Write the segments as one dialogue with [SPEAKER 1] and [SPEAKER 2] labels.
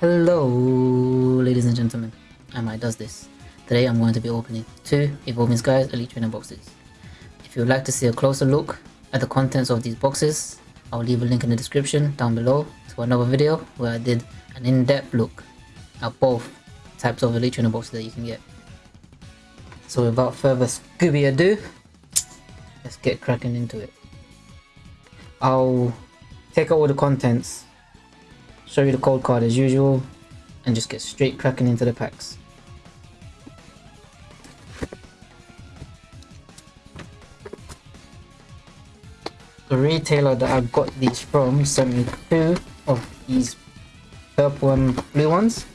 [SPEAKER 1] Hello, ladies and gentlemen. I might does this. Today I'm going to be opening two Evolving Skies Elite Trainer boxes. If you would like to see a closer look at the contents of these boxes, I'll leave a link in the description down below to another video where I did an in-depth look at both types of Elite Trainer boxes that you can get. So without further Scooby ado, let's get cracking into it. I'll take out all the contents show you the code card as usual and just get straight cracking into the packs. The retailer that I got these from sent me two of these purple and blue ones.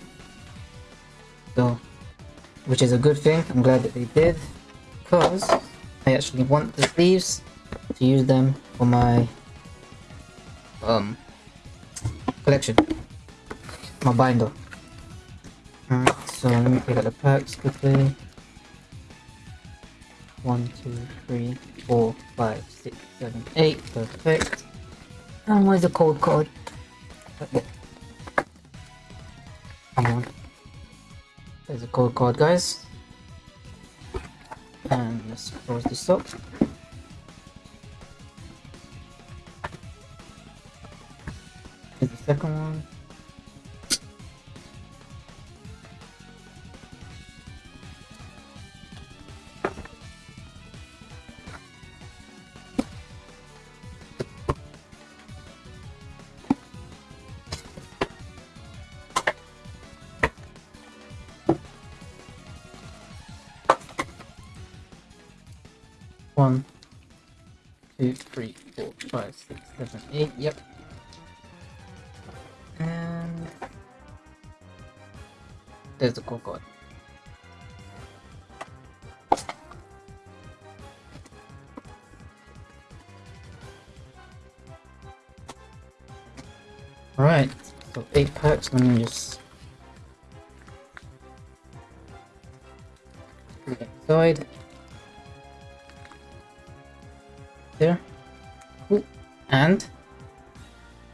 [SPEAKER 1] So, which is a good thing. I'm glad that they did because I actually want the sleeves to use them for my um collection. My binder. Alright, so let me pick out the packs quickly. One, two, three, four, five, six, seven, eight. Perfect. And where's the code card? Come on. There's a code card, guys. And let's close this up. Second one. One, two, three, four, five, six, seven, eight. Yep. There's the card. Alright, so eight packs, let me just inside. There. Ooh. And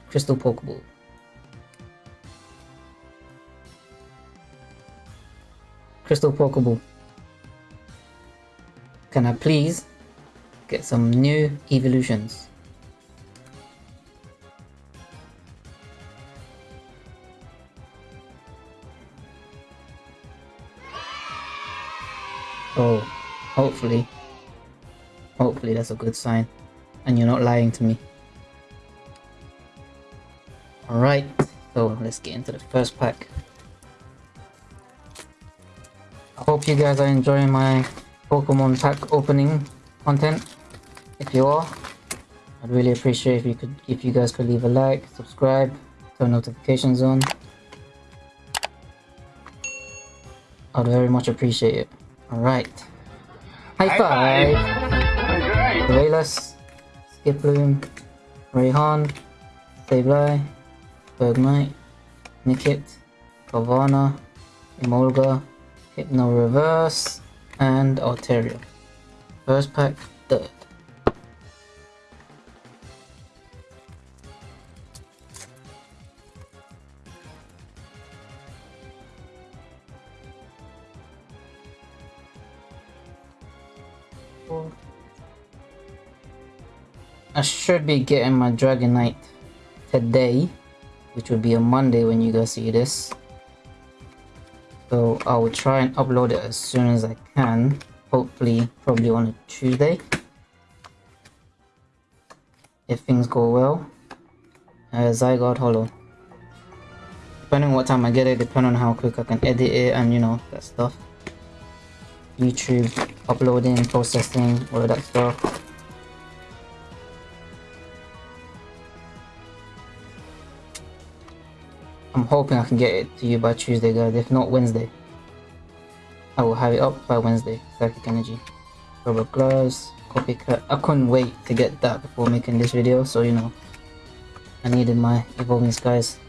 [SPEAKER 1] Crystal Pokeball. Crystal Pokeball. Can I please get some new evolutions? Oh, hopefully. Hopefully that's a good sign. And you're not lying to me. Alright, so let's get into the first pack. Hope you guys are enjoying my Pokemon pack opening content. If you are, I'd really appreciate if you could if you guys could leave a like, subscribe, turn notifications on. I'd very much appreciate it. Alright. High, High five! five. Raylas, Skiploom, Raihan, Sableye, Bergmite, Nickit, Carvanha, Emolga, Hypno Reverse, and Altaria. First pack, third. I should be getting my Dragonite today, which will be a Monday when you guys see this. So I will try and upload it as soon as I can. Hopefully, probably on a Tuesday. If things go well. Uh, Zygarde Holo Depending on what time I get it, depending on how quick I can edit it and you know, that stuff. YouTube, uploading, processing, all of that stuff. I'm hoping I can get it to you by Tuesday guys, if not Wednesday. I will have it up by Wednesday, Psychic Energy. Rubber gloves, copycat. I couldn't wait to get that before making this video, so you know. I needed my Evolving Skies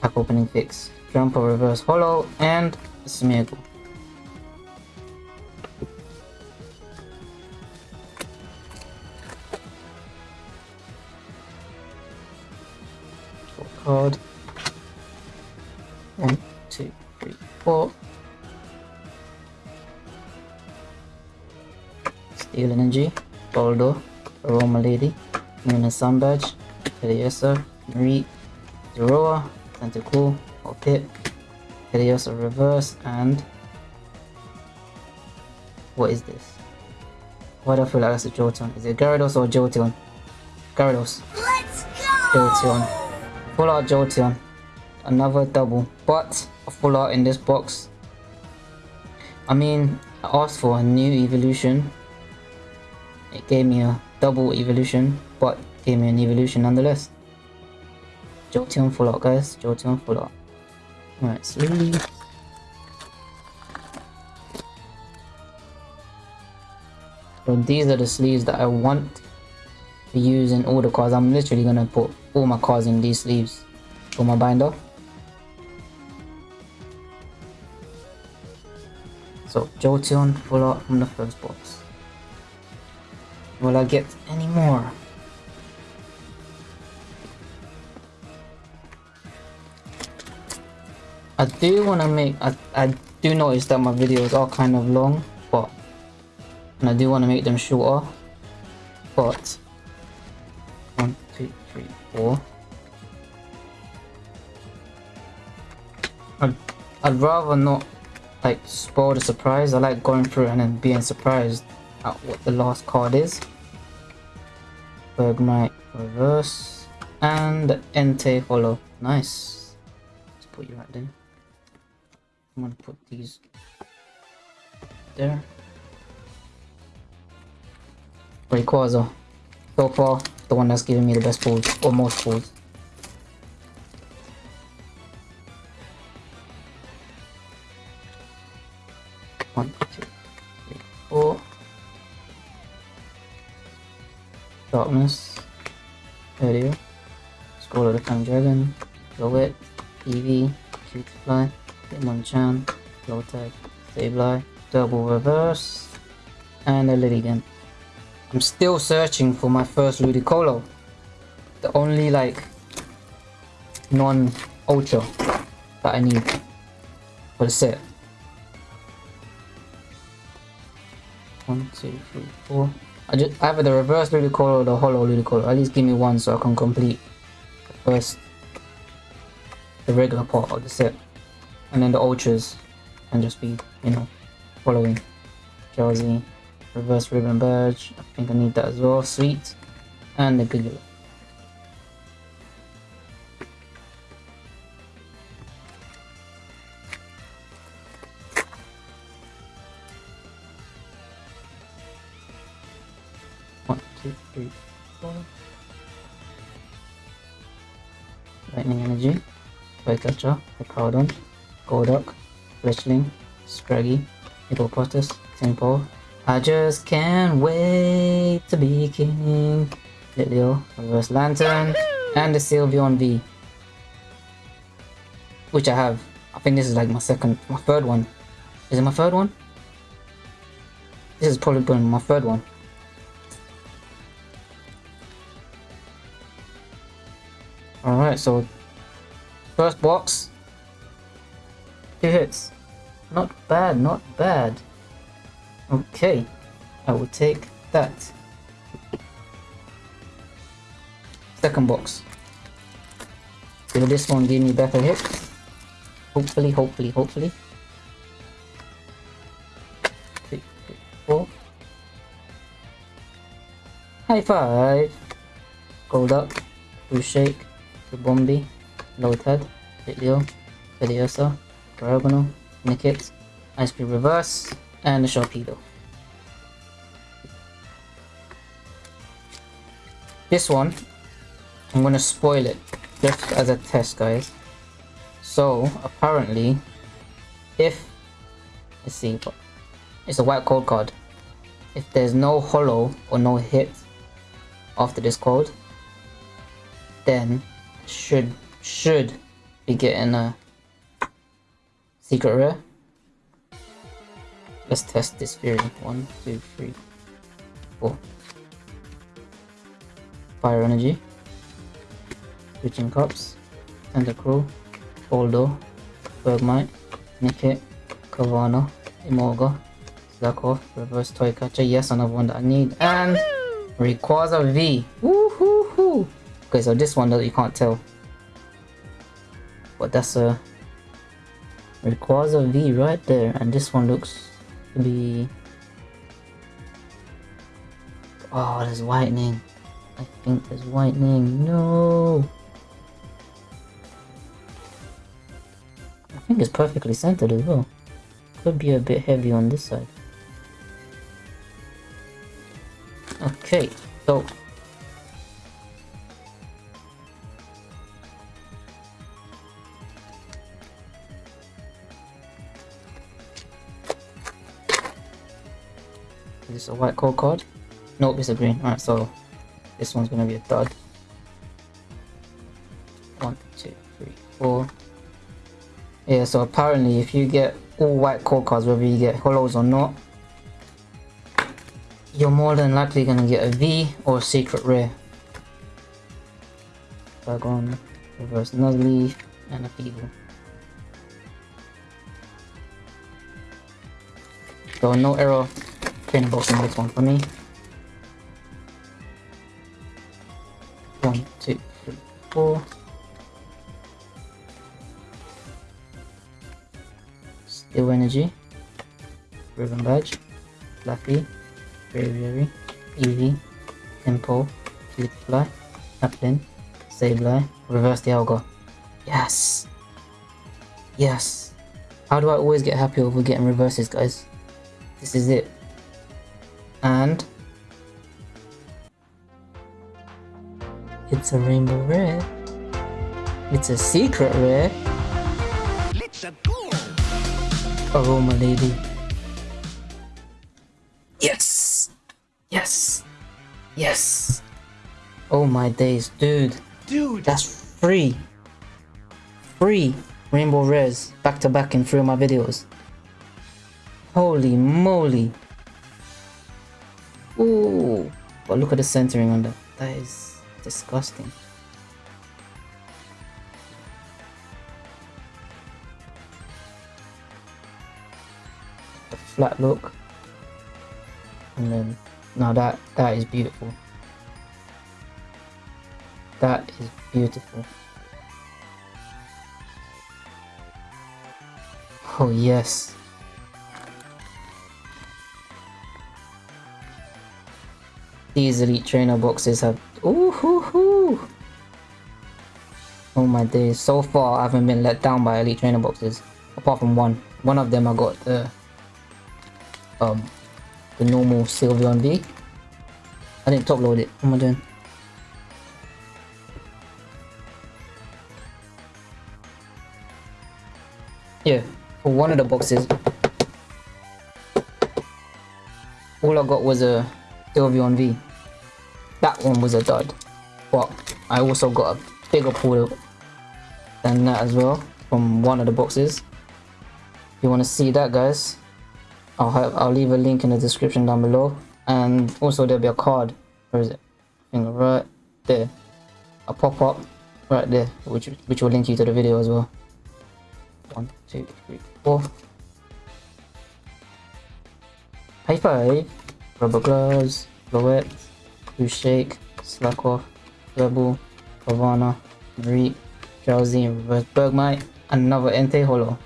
[SPEAKER 1] pack opening fix. Jump or reverse holo and Smeargle. Steel Energy, Baldo, Aroma Lady, Luna Sunbadge, Teddiursa, Marie, Zorua, Tentacool, or Pip, Teddiursa Reverse, and what is this? Why do I feel like that's a Jolteon? Is it Gyarados or Jolteon? Gyarados.
[SPEAKER 2] Let's go!
[SPEAKER 1] Jolteon. Full art Jolteon. Another double. But a full art in this box. I mean, I asked for a new evolution. It gave me a double evolution, but gave me an evolution nonetheless. Jolteon full art, guys. Jolteon full art. Alright, slowly. So these are the sleeves that I want to use in all the cards. I'm literally gonna put all my cards in these sleeves for my binder. So Jolteon full art from the first box. Will I get any more? I do want to make, I, I do notice that my videos are kind of long, but, and I do want to make them shorter, but, one, two, three, four. I'd, I'd rather not, like, spoil the surprise. I like going through and then being surprised at what the last card is. Bergmite reverse, and Entei holo. Nice. Let's put you right there. I'm gonna put these there. Rayquaza. So far, the one that's giving me the best pulls, or most pulls. Darkness. Area. School of the Time Dragon. Lowet. Eevee. Cutiefly. Hitmonchan, Lotad, Sableye, Double Reverse, and a Lilligant. I'm still searching for my first Ludicolo. The only like non-ultra that I need for the set. One, two, three, four. I just either the reverse Ludicolo or the holo Ludicolo. At least give me one so I can complete the first the regular part of the set and then the ultras can just be you know following Drowsy, reverse ribbon badge I think I need that as well sweet and the Giggle. Two, three, four. Lightning energy, Flycatcher, Hippowdon, Golduck, Fletchling, Scraggy, Hippopotas, Temple. I just can't wait to be king. Litleo, Reverse Lantern, and the Sylveon V. Which I have. I think this is like my second, my third one. Is it my third one? This is probably my third one. So first box, two hits. Not bad, not bad. Okay, I will take that. Second box. Will this one give me better hits? Hopefully, hopefully, hopefully. High five! Gold up. Blue Shake, Bombi, Lotad, Litleo, Teddiursa, Diagonal, Nickit, Ice Cream Reverse, and the Sharpedo. This one, I'm gonna spoil it just as a test, guys. So, apparently, if, let's see, it's a white code card. If there's no holo or no hit after this code, then should should be getting a secret rare. Let's test this theory. One, two, three, four. Fire energy. Switching cups. Tentacruel. Boldo. Bergmite, Nickit, Carvanha, Emolga, Slackoff, Reverse Toy Catcher, yes, another one that I need, and Rayquaza V. Woohoo! Okay, so this one that you can't tell. But that's a Rayquaza V right there, and this one looks to be... Oh, there's whitening. I think there's whitening. No! I think it's perfectly centered as well. Could be a bit heavy on this side. Okay, so this a white code card? Nope, it's a green. Alright, so this one's gonna be a dud. One, two, three, four. Yeah, so apparently if you get all white code cards, whether you get holos or not, you're more than likely gonna get a V or a secret rare. Dragon, reverse Nuzleaf, and a Feeble. So no error box in this one for me. One, two, three, four. Steel Energy, Ribbon Badge, Fluffy, Braviary, Eevee, Tempo, Fly, Applin, Sableye, Reverse the Dialga. Yes! Yes! How do I always get happy over getting reverses, guys? This is it. And... It's a rainbow rare. It's a secret rare. Let's go! Aroma lady. Yes! Yes! Yes! Oh my days, dude. Dude! That's free. Free rainbow rares back to back in three of my videos. Holy moly. Ooh. But look at the centering on that. That is disgusting. flat look and then now that that is beautiful that is beautiful oh yes these elite trainer boxes have ooh hoo hoo oh my days so far i haven't been let down by elite trainer boxes apart from one one of them i got the um, the normal Sylveon V. I didn't top load it. What am I doing? Yeah, for one of the boxes, all I got was a Sylveon V. Was a dud. But I also got a bigger pool than that as well from one of the boxes. If you want to see that guys, I'll have I'll leave a link in the description down below. And also there'll be a card. Where is it? Right there. A pop-up right there which which will link you to the video as well. One two three four. High eh? five rubber gloves Floette, shake slack off rebel Carvanha Marie drowsy and reverse bergmite another Entei holo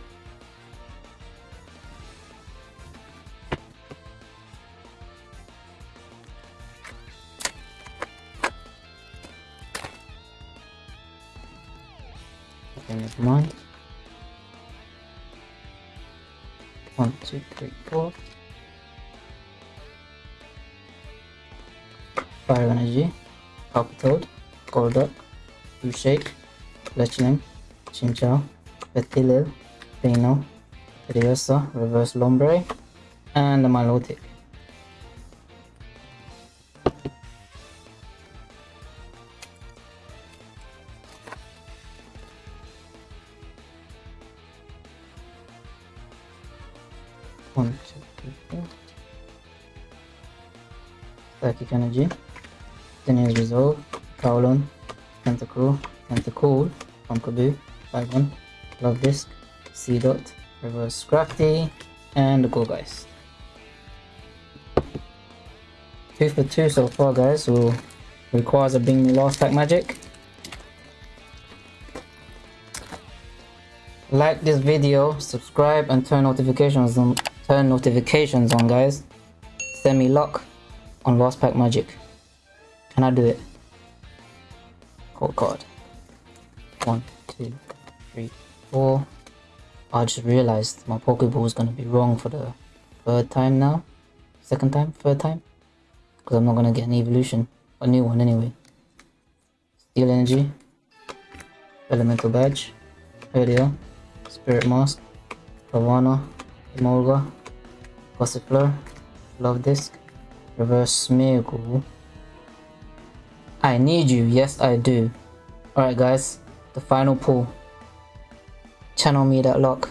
[SPEAKER 1] never mind. One, two, three, four. Fire Energy, Palpitoad, Golduck, Blue Shake, Fletchling, Chinchou, Petilil, Pino, Riosa, Reverse Lombre, and the Milotic. One, two, three, four. Psychic Energy. Tenacious Resolve. Kowloon. Tentacle. Tentacool. Pumpkaboo. 5 1. Love Disc. Seedot, reverse crafty, and the Gourgeist. Two for two so far guys, will requires a bring lost pack magic. Like this video, subscribe and turn notifications on turn notifications on guys. Send me luck on lost pack magic. Can I do it? Oh, Cold card. One, two, three, four. I just realized my Pokeball is gonna be wrong for the third time now. Second time? Third time? Because I'm not gonna get an evolution. A new one anyway. Steel Energy. Elemental Badge. Radio. Spirit Mask. Pavana. Emolga. Gossifleur. Love Disc. Reverse Smeargle. I need you. Yes, I do. Alright guys. The final pull. Channel me that lock.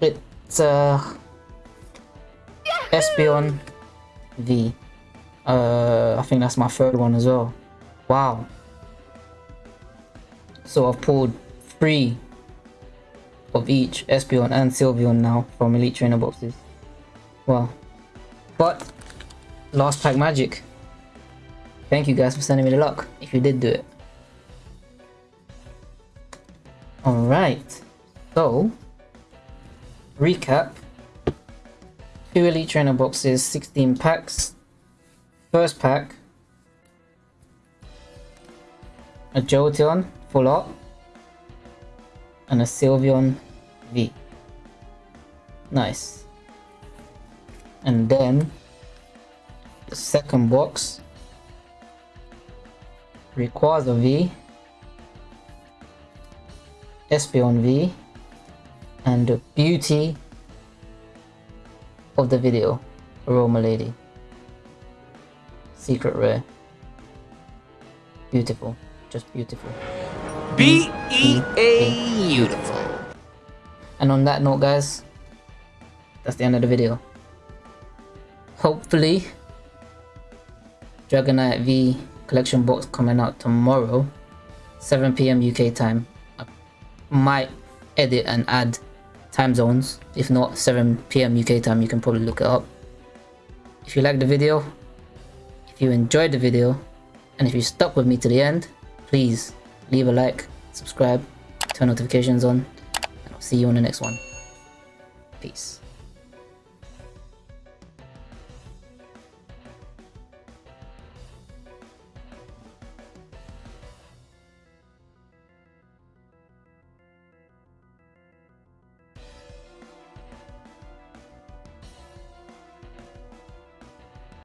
[SPEAKER 1] It's uh Espeon V. Uh, I think that's my third one as well. Wow. So I've pulled three of each Espeon and Sylveon now from Elite Trainer boxes. Wow. But, last pack magic. Thank you guys for sending me the luck, if you did do it. Alright, so, recap. Two Elite Trainer boxes, 16 packs. First pack, a Jolteon full art, and a Sylveon V. Nice. And then, the second box, Rayquaza V, Espeon V, and the beauty of the video, Aroma Lady. Secret rare. Beautiful. Just beautiful.
[SPEAKER 2] B-E-A beautiful.
[SPEAKER 1] And on that note guys, that's the end of the video. Hopefully, Dragonite V collection box coming out tomorrow, 7pm UK time. I might edit and add time zones. If not 7pm UK time, you can probably look it up. If you liked the video, if you enjoyed the video, and if you stuck with me to the end, please leave a like, subscribe, turn notifications on, and I'll see you on the next one. Peace.